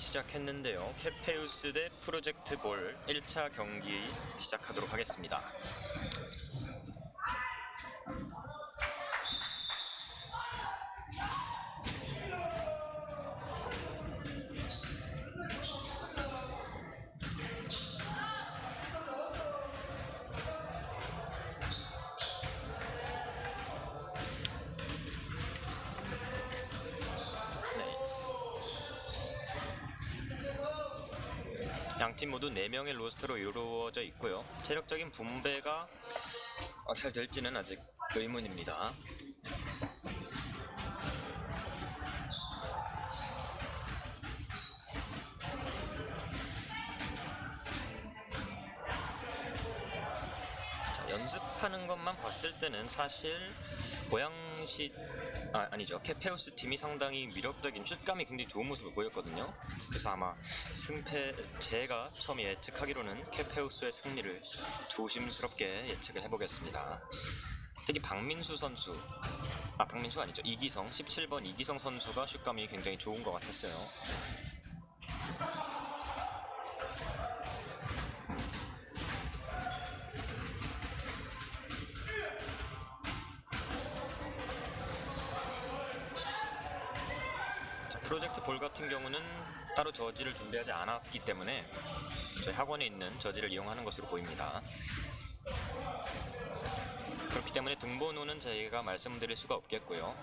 시작했는데요. 케페우스 대 프로젝트 볼 1차 경기 시작하도록 하겠습니다. 양팀 모두 4명의 로스터로 이루어져 있고요. 체력적인 분배가 어, 잘 될지는 아직 의문입니다. 자, 연습하는 것만 봤을 때는 사실 고양시 아, 아니죠. 케페우스 팀이 상당히 위력적인 슛감이 굉장히 좋은 모습을 보였거든요. 그래서 아마 승패 제가 처음 예측하기로는 케페우스의 승리를 조심스럽게 예측을 해보겠습니다. 특히 박민수 선수. 아 박민수 아니죠. 이기성 17번 이기성 선수가 슛감이 굉장히 좋은 것 같았어요 볼 같은 경우는 따로 저지를 준비하지 않았기 때문에 저희 학원에 있는 저지를 이용하는 것으로 보입니다. 그렇기 때문에 등번호는 저희가 말씀드릴 수가 없겠고요.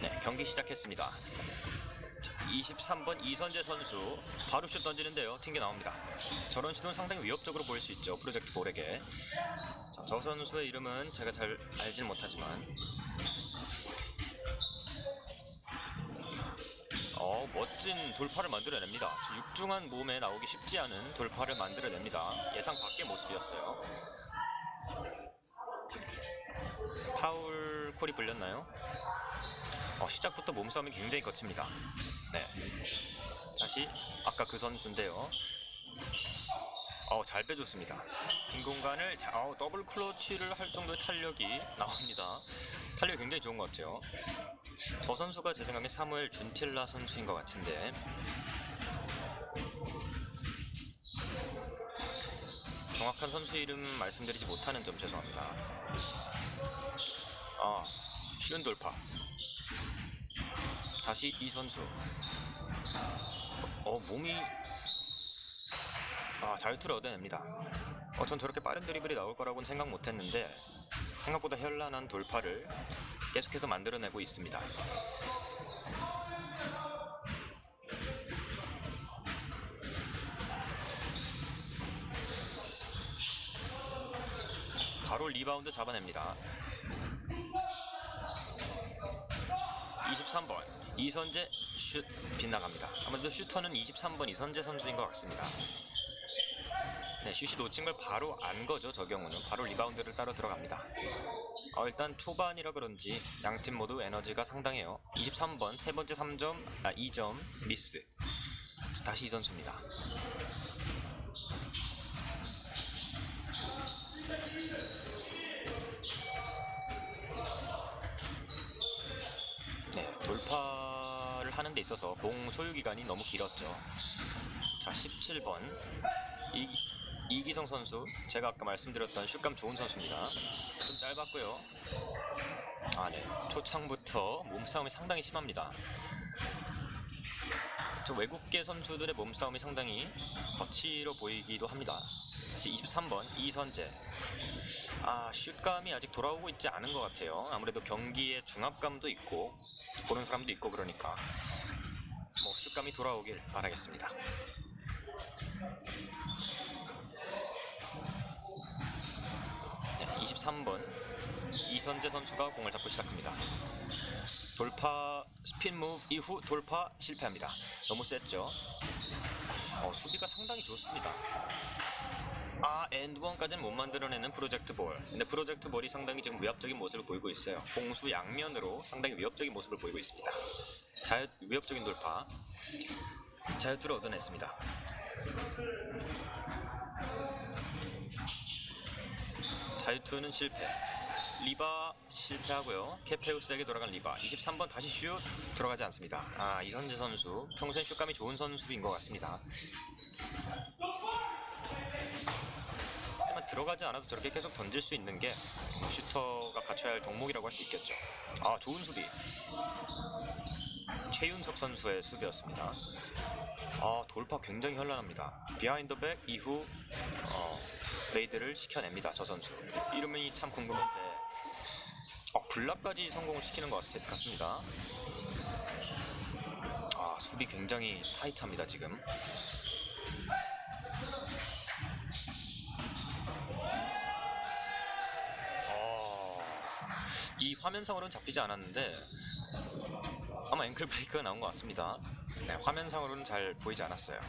네, 경기 시작했습니다. 23번 이선재 선수 바로 슛 던지는데요. 튕겨 나옵니다. 저런 시도는 상당히 위협적으로 보일 수 있죠. 프로젝트 볼에게. 자, 저 선수의 이름은 제가 잘 알진 못하지만. 어 멋진 돌파를 만들어냅니다. 저 육중한 몸에 나오기 쉽지 않은 돌파를 만들어냅니다. 예상 밖의 모습이었어요. 파울 콜이 불렸나요? 어, 시작부터 몸싸움이 굉장히 거칩니다. 네. 다시 아까 그 선수인데요. 어, 잘 빼줬습니다. 빈 공간을 자, 어, 더블 클러치를 할 정도의 탄력이 나옵니다. 탄력이 굉장히 좋은 것 같아요. 저 선수가 제 생각에 사무엘 준틸라 선수인 것 같은데 정확한 선수 이름 말씀드리지 못하는 점 죄송합니다. 아, 쉬운 돌파. 다시 이 선수. 어 몸이. 아잘 틀어내냅니다. 어, 전 저렇게 빠른 드리블이 나올 거라고는 생각 못했는데 생각보다 현란한 돌파를 계속해서 만들어내고 있습니다. 바로 리바운드 잡아냅니다. 23번 이선재 슛 빗나갑니다. 아무래도 슈터는 23번 이선재 선수인 것 같습니다. 네, 슛이 놓친 걸 바로 안 거죠. 저 경우는 바로 리바운드를 따로 들어갑니다. 어, 일단 초반이라 그런지 양 팀 모두 에너지가 상당해요. 23번 세 번째 3점, 아 2점 미스. 다시 이 선수입니다. 네, 데 있어서 공 소유 기간이 너무 길었죠. 자, 17번 이, 이기성 선수 제가 아까 말씀드렸던 슛감 좋은 선수입니다. 좀 짧았고요. 아, 네. 초창부터 몸싸움이 상당히 심합니다. 저 외국계 선수들의 몸싸움이 상당히 거칠어 보이기도 합니다. 다시 23번 이선재 아 슛감이 아직 돌아오고 있지 않은 것 같아요 아무래도 경기에 중압감도 있고 보는 사람도 있고 그러니까 뭐 슛감이 돌아오길 바라겠습니다. 네, 23번 이선재 선수가 공을 잡고 시작합니다. 돌파 스핀 무브 이후 돌파 실패합니다. 너무 셌죠? 어, 수비가 상당히 좋습니다 아 엔드원까지는 못 만들어내는 프로젝트 볼 근데 프로젝트 볼이 상당히 지금 위협적인 모습을 보이고 있어요 공수 양면으로 상당히 위협적인 모습을 보이고 있습니다 자 위협적인 돌파 자유투를 얻어냈습니다. 자유투는 실패. 리바 실패하고요. 케페우스에게 돌아간 리바. 23번 다시 슛 들어가지 않습니다. 아 이선재 선수 평소엔 슛감이 좋은 선수인 것 같습니다. 들어가지 않아도 저렇게 계속 던질 수 있는 게 슈터가 갖춰야 할 덕목이라고 할 수 있겠죠. 아 좋은 수비. 최윤석 선수의 수비였습니다. 아 돌파 굉장히 현란합니다. behind back 이후 어, made를 시켜냅니다. 저 선수. 이름이 참 궁금한데 어, block까지 성공을 시키는 것 같- 같습니다. 아 수비 굉장히 타이트합니다 지금. 이 화면상으로는 잡히지 않았는데 아마 앵클 브레이크가 나온 것 같습니다. 네, 화면상으로는 잘 보이지 않았어요.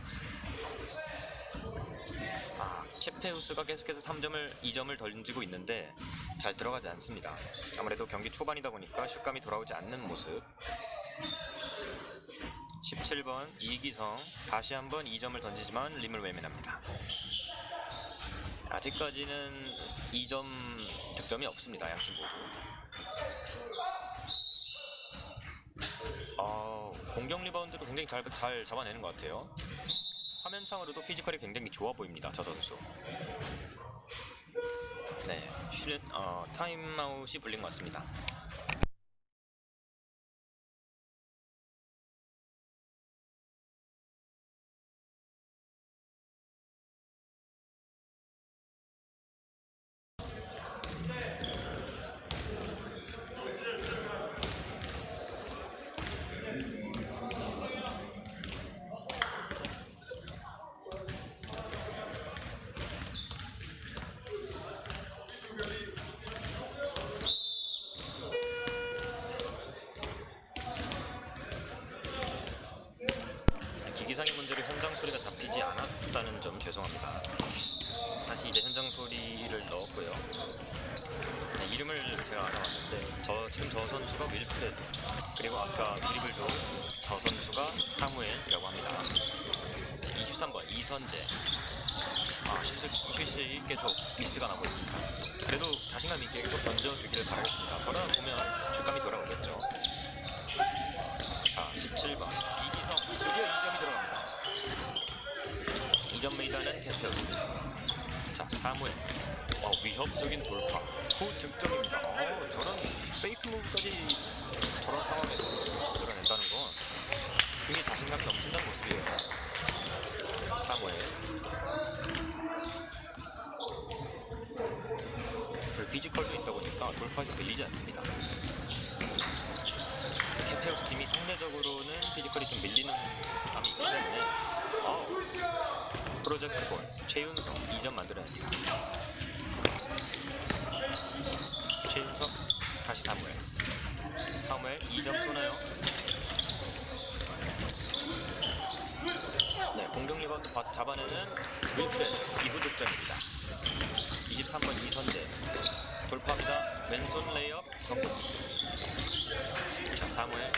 아, 케페우스가 계속해서 3점을 2점을 던지고 있는데 잘 들어가지 않습니다. 아무래도 경기 초반이다 보니까 슛감이 돌아오지 않는 모습. 17번 이기성 다시 한번 2점을 던지지만 림을 외면합니다. 아직까지는 2점 득점이 없습니다. 양팀 모두. 아, 공격 리바운드를 굉장히 잘, 잘 잡아내는 것 같아요. 화면상으로도 physical이 굉장히 좋아 보입니다. 저 선수. 네, 쉬는 어, 타임아웃이 불린 것 같습니다. 기기상의 문제로 현장 소리가 않았다는 점 죄송합니다. 다시 이제 현장 소리를 넣었고요. 네, 이름을 제가 알아봤는데 저 지금 저 선수가 윌프레드 그리고 아까 드리블 좋은 저 선수가 사무엘이라고 합니다. 23번 이선재 아 슛을, 슛이 계속 미스가 나고 있습니다. 그래도 자신감 있게 계속 던져주기를 바라겠습니다. 저런 보면 슛감이 돌아오겠죠. 자 17번 이기성 드디어 2점이 들어갑니다. 2점 메이다는 펜테우스 자 사무엘 어, 위협적인 돌파 후 득점입니다. 어, 저런 페이크 무브까지 저런 상황에서 드러낸다는 건 굉장히 자신감이 넘친다는 모습이에요. 사무엘 피지컬도 있다 보니까 돌파에서 밀리지 않습니다. 캠페우스 팀이 상대적으로는 physical이 좀 밀리는 감이 있기 때문에 어우, 프로젝트 볼 최윤석 2점 만들어냅니다. 최윤석 다시 사무엘 사무엘 2점 쏘나요? 네 공격 리바운드 바- 잡아내는 윌프레드 이후 득점입니다. 23번 이선재 돌파합니다. 왼손 레이업 성공. 자 사무엘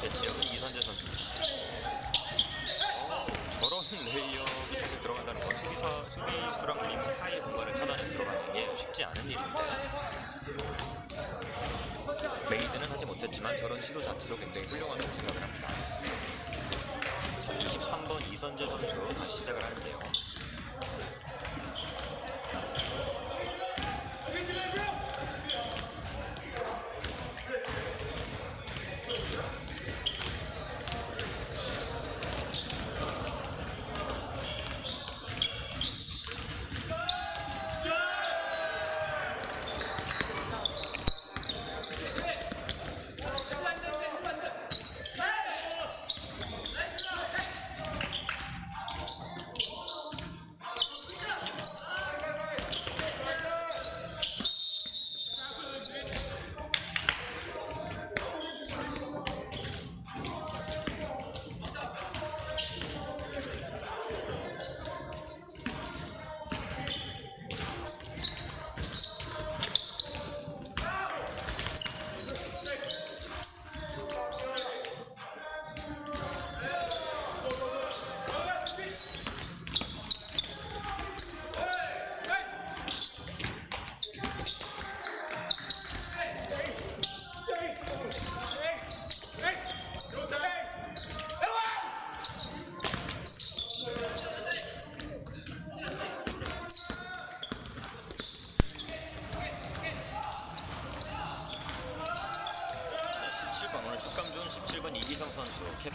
네, 지역은 이선재 선수. 어, 저런 레이업이 사실 들어간다는 건 수비사, 수비수랑 림 사이의 공간을 차단해서 들어가는 게 쉽지 않은 일인데 made는 하지 못했지만 저런 시도 자체도 굉장히 훌륭하다고 생각을 합니다. 자, 23번 이선재 선수 다시 시작을 하는데요. Yes.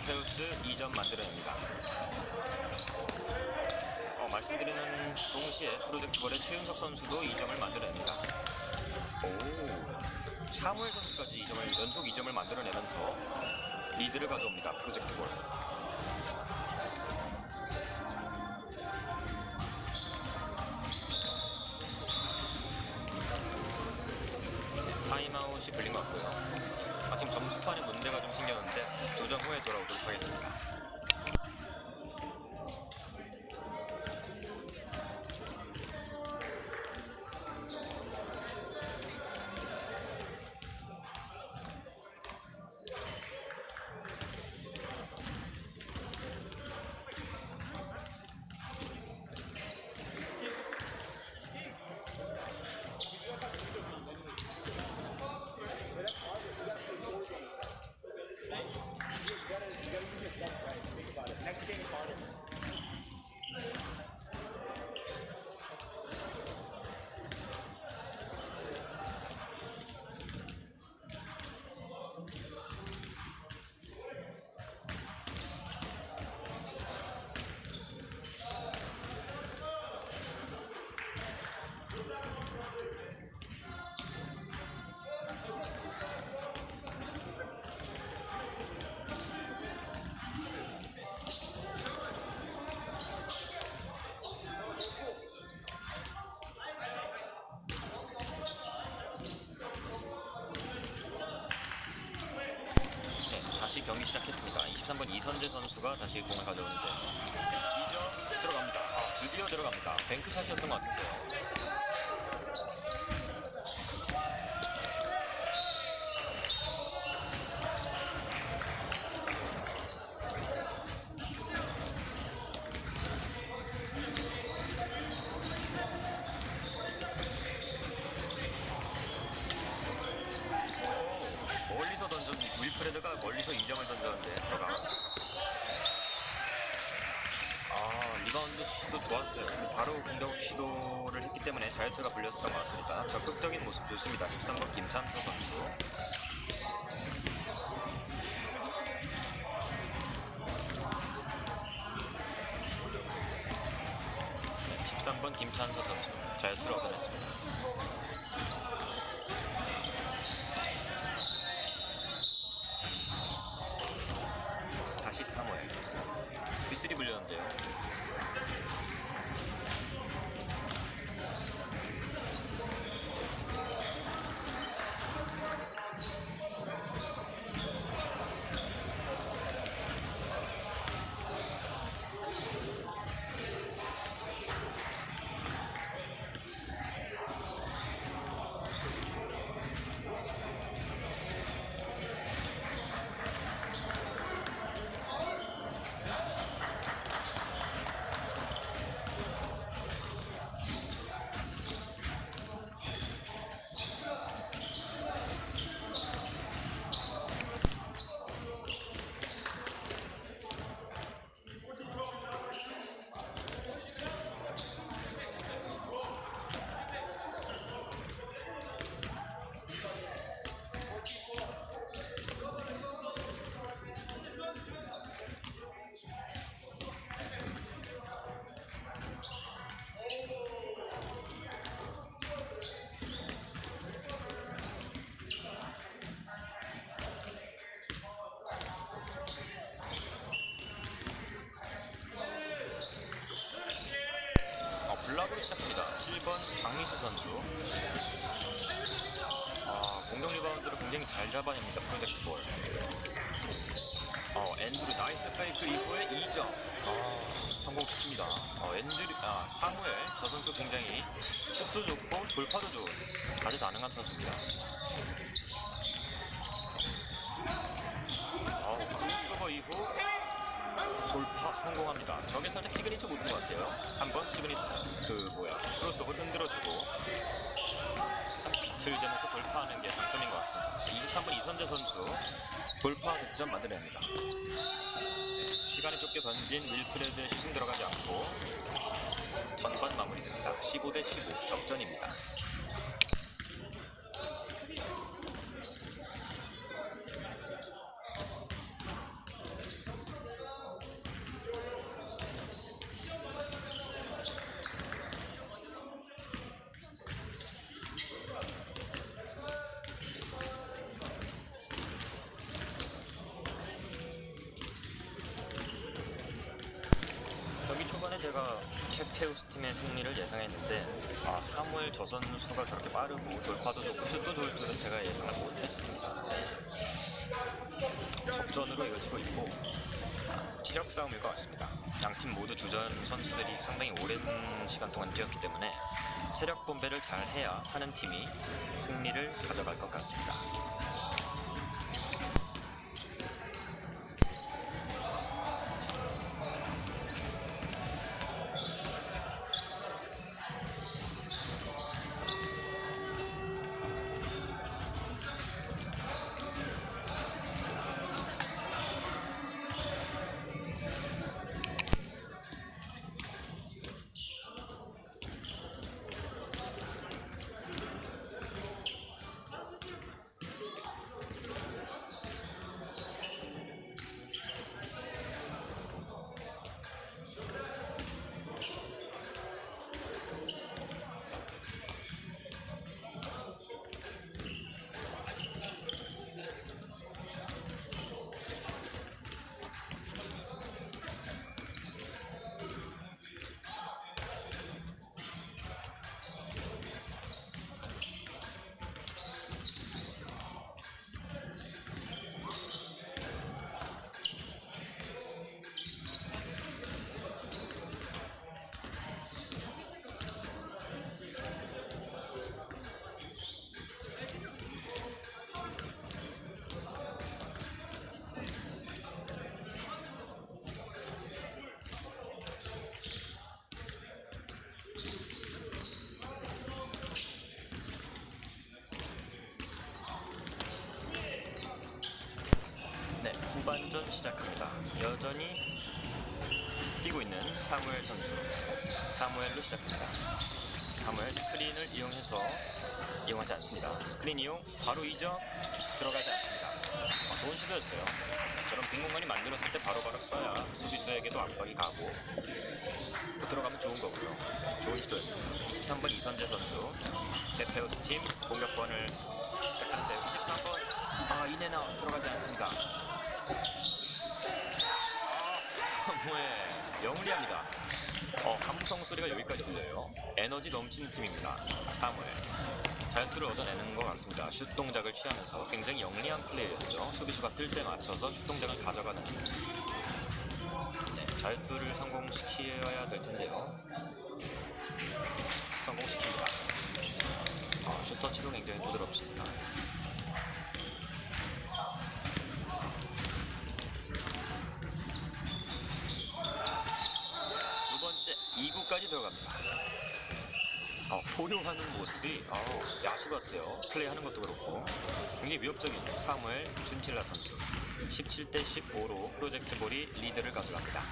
페우스 2점 만들어냅니다. 어, 말씀드리는 동시에 프로젝트볼의 최윤석 선수도 2점을 만들어냅니다. 오, 사무엘 선수까지 2점을 연속 2점을 만들어내면서 리드를 가져옵니다. 프로젝트볼. 타임아웃이 걸린 것 같고요. 아, 지금 점수판에 문제가 좀 생겼는데 도전 후에 돌아오도록 하겠습니다. 경기 시작했습니다. 23번 이선재 선수가 다시 공을 가져오는데 2점 들어갑니다. 아, 드디어 들어갑니다. 뱅크샷이었던 것 같은데요. 오, 멀리서 던진 윌프레드가 멀리서 2점을 던졌는데 들어가. 아 리바운드 시도 좋았어요. 바로 공격 시도를 했기 때문에 자유투가 불렸었던 것 같습니다. 적극적인 모습 좋습니다. 13번 김찬수 선수. 네, 13번 김찬수 선수 자유투를 얻어냈습니다. 다시 사무엘 B3 불렸는데요 어, block으로 시작합니다 7번 강민수 선수. 아, 공격 리바운드를 굉장히 잘 잡아냅니다 프로젝트 볼. 어, 앤드류 nice fake 이후에 2점. 아, 성공시킵니다. 어, 앤드류, 아, 사무엘 저 선수 굉장히 슛도 좋고 돌파도 좋은 다재다능한 선수입니다. 어, 크로스오버 이후 돌파 성공합니다. 저게 살짝 signature move인 것 같아요. 한번 signa 그 뭐야 크로스오버 흔들어주고 짝 비틀대면서 돌파하는 게 장점인 것 같습니다. 자, 23번 이선재 선수 돌파 득점 만들어냅니다. 네, 시간에 쫓겨 던진 윌프레드의 슛은 들어가지 않고 전반 마무리됩니다. 15 대 15 접전입니다. 초반에 제가 캡페우스 팀의 승리를 예상했는데 아, 사무엘 저 선수가 저렇게 빠르고 돌파도 좋고 슛도 좋을 줄은 제가 예상을 못했습니다. 네. 접전으로 이어지고 있고 체력 싸움일 것 같습니다. 양 팀 모두 주전 선수들이 상당히 오랜 시간 동안 뛰었기 때문에 체력 분배를 잘 해야 하는 팀이 승리를 가져갈 것 같습니다. 네, 후반전 시작합니다. 여전히 뛰고 있는 사무엘 선수. 사무엘로 시작합니다. 사무엘 스크린을 이용해서 이용하지 않습니다. 스크린 이용 바로 이적 들어가지 않습니다. 어, 좋은 시도였어요. 저런 빈 공간이 만들었을 때 바로바로 써야 수비수에게도 압박이 가고 또 들어가면 좋은 거고요. 좋은 시도였습니다. 23번 이선재 선수 데페우스 팀 공격권을 시작하는데요. 23번 아 이내나 들어가지 않습니다. 아 사무엘 영리합니다. 어 감성 소리가 여기까지 들려요. 에너지 넘치는 팀입니다. 사무엘 자유투를 얻어내는 것 같습니다. 슛 동작을 취하면서 굉장히 영리한 플레이였죠. 수비수가 뜰 때 맞춰서 슛 동작을 가져가는 네, 자유투를 성공시켜야 될 텐데요. 성공시킵니다. 아, 슛 터치도 굉장히 부드럽습니다. 두 번째 2구까지 들어갑니다. 어, 포효하는 모습이 어, 야수 같아요. 플레이하는 것도 그렇고 굉장히 위협적인 사무엘 준틸라 선수 17대 15로 프로젝트 볼이 리드를 가져갑니다.